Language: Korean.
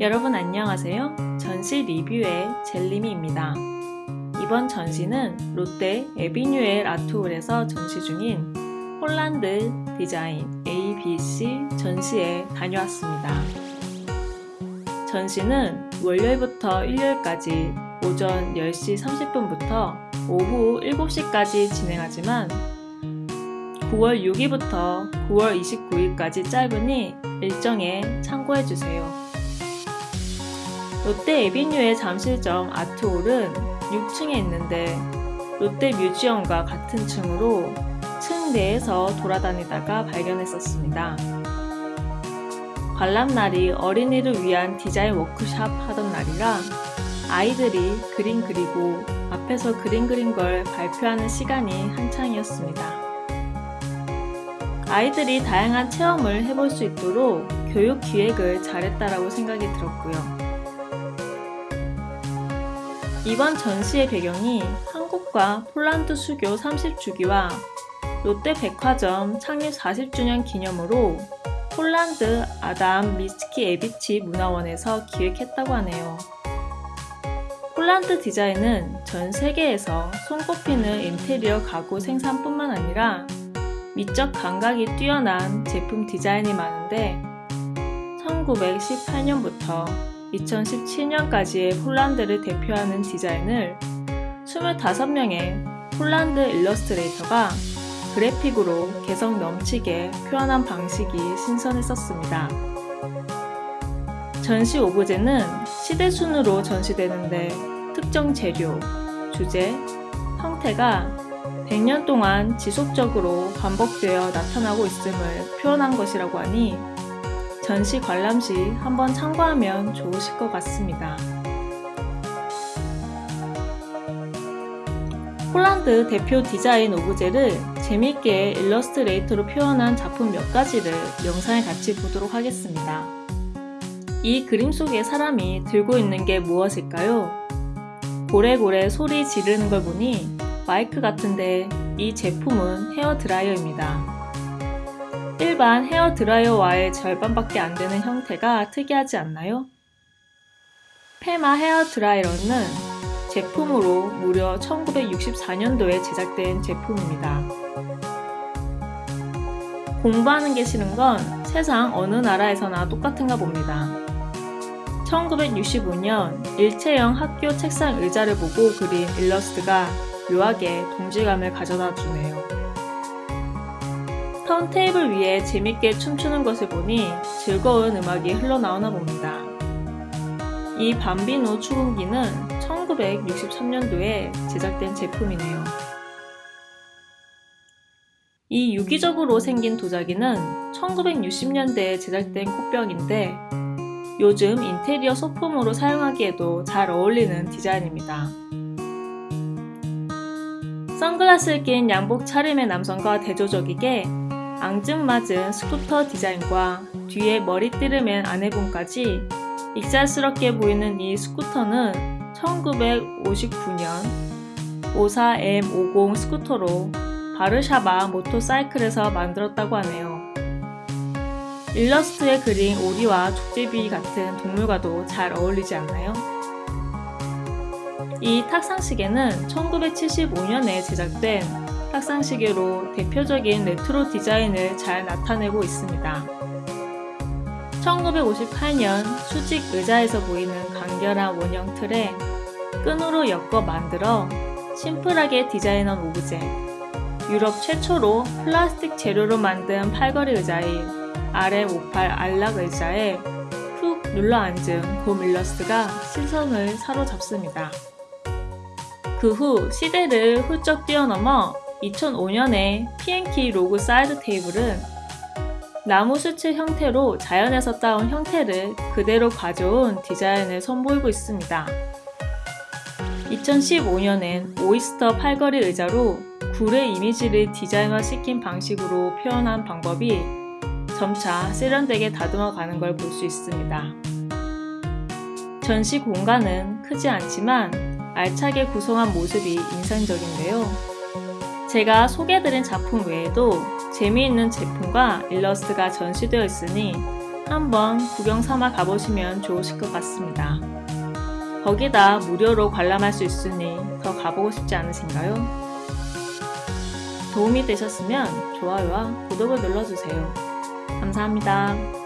여러분 안녕하세요. 전시 리뷰의 젤리미입니다. 이번 전시는 롯데 에비뉴엘 아트홀에서 전시 중인 홀란드 디자인 ABC 전시에 다녀왔습니다. 전시는 월요일부터 일요일까지 오전 10시 30분부터 오후 7시까지 진행하지만 9월 6일부터 9월 29일까지 짧으니 일정에 참고해주세요. 롯데 에비뉴의 잠실점 아트홀은 6층에 있는데 롯데 뮤지엄과 같은 층으로 층 내에서 돌아다니다가 발견했었습니다. 관람날이 어린이를 위한 디자인 워크샵 하던 날이라 아이들이 그림 그리고 앞에서 그림 그린 걸 발표하는 시간이 한창이었습니다. 아이들이 다양한 체험을 해볼 수 있도록 교육 기획을 잘했다라고 생각이 들었고요. 이번 전시의 배경이 한국과 폴란드 수교 30주기와 롯데 백화점 창립 40주년 기념으로 폴란드 아담 미스키 에비치 문화원에서 기획했다고 하네요. 폴란드 디자인은 전 세계에서 손꼽히는 인테리어 가구 생산뿐만 아니라 미적 감각이 뛰어난 제품 디자인이 많은데 1918년부터 2017년까지의 폴란드를 대표하는 디자인을 25명의 폴란드 일러스트레이터가 그래픽으로 개성 넘치게 표현한 방식이 신선했었습니다. 전시 오브제는 시대 순으로 전시되는데 특정 재료, 주제, 형태가 100년 동안 지속적으로 반복되어 나타나고 있음을 표현한 것이라고 하니 전시 관람 시 한번 참고하면 좋으실 것 같습니다. 폴란드 대표 디자인 오브제를 재밌게 일러스트레이터로 표현한 작품 몇 가지를 영상에 같이 보도록 하겠습니다. 이 그림 속의 사람이 들고 있는 게 무엇일까요? 고래고래 소리 지르는 걸 보니 마이크 같은데 이 제품은 헤어드라이어입니다. 일반 헤어 드라이어와의 절반밖에 안 되는 형태가 특이하지 않나요? 페마 헤어 드라이어는 제품으로 무려 1964년도에 제작된 제품입니다. 공부하는 게 싫은 건 세상 어느 나라에서나 똑같은가 봅니다. 1965년 일체형 학교 책상 의자를 보고 그린 일러스트가 묘하게 동질감을 가져다 주네요. 턴테이블 위에 재밌게 춤추는 것을 보니 즐거운 음악이 흘러나오나 봅니다. 이 밤비노 추궁기는 1963년도에 제작된 제품이네요. 이 유기적으로 생긴 도자기는 1960년대에 제작된 꽃병인데 요즘 인테리어 소품으로 사용하기에도 잘 어울리는 디자인입니다. 선글라스를 낀 양복 차림의 남성과 대조적이게 앙증맞은 스쿠터 디자인과 뒤에 머리띠를 맨 아내분까지 익살스럽게 보이는 이 스쿠터는 1959년 54M50 스쿠터로 바르샤바 모토사이클에서 만들었다고 하네요. 일러스트에 그린 오리와 족제비 같은 동물과도 잘 어울리지 않나요? 이 탁상시계는 1975년에 제작된 탁상시계로 대표적인 레트로 디자인을 잘 나타내고 있습니다. 1958년 수직 의자에서 보이는 간결한 원형 틀에 끈으로 엮어 만들어 심플하게 디자인한 오브제 유럽 최초로 플라스틱 재료로 만든 팔걸이 의자인 RM58 안락 의자에 훅 눌러 앉은 곰 일러스트가 시선을 사로잡습니다. 그 후 시대를 훌쩍 뛰어넘어 2005년에 PNK 로그 사이드 테이블은 나무 수칠 형태로 자연에서 따온 형태를 그대로 가져온 디자인을 선보이고 있습니다. 2015년엔 오이스터 팔걸이 의자로 굴의 이미지를 디자인화시킨 방식으로 표현한 방법이 점차 세련되게 다듬어 가는 걸 볼 수 있습니다. 전시 공간은 크지 않지만 알차게 구성한 모습이 인상적인데요. 제가 소개해드린 작품 외에도 재미있는 제품과 일러스트가 전시되어 있으니 한번 구경 삼아 가보시면 좋으실 것 같습니다. 거기다 무료로 관람할 수 있으니 더 가보고 싶지 않으신가요? 도움이 되셨으면 좋아요와 구독을 눌러주세요. 감사합니다.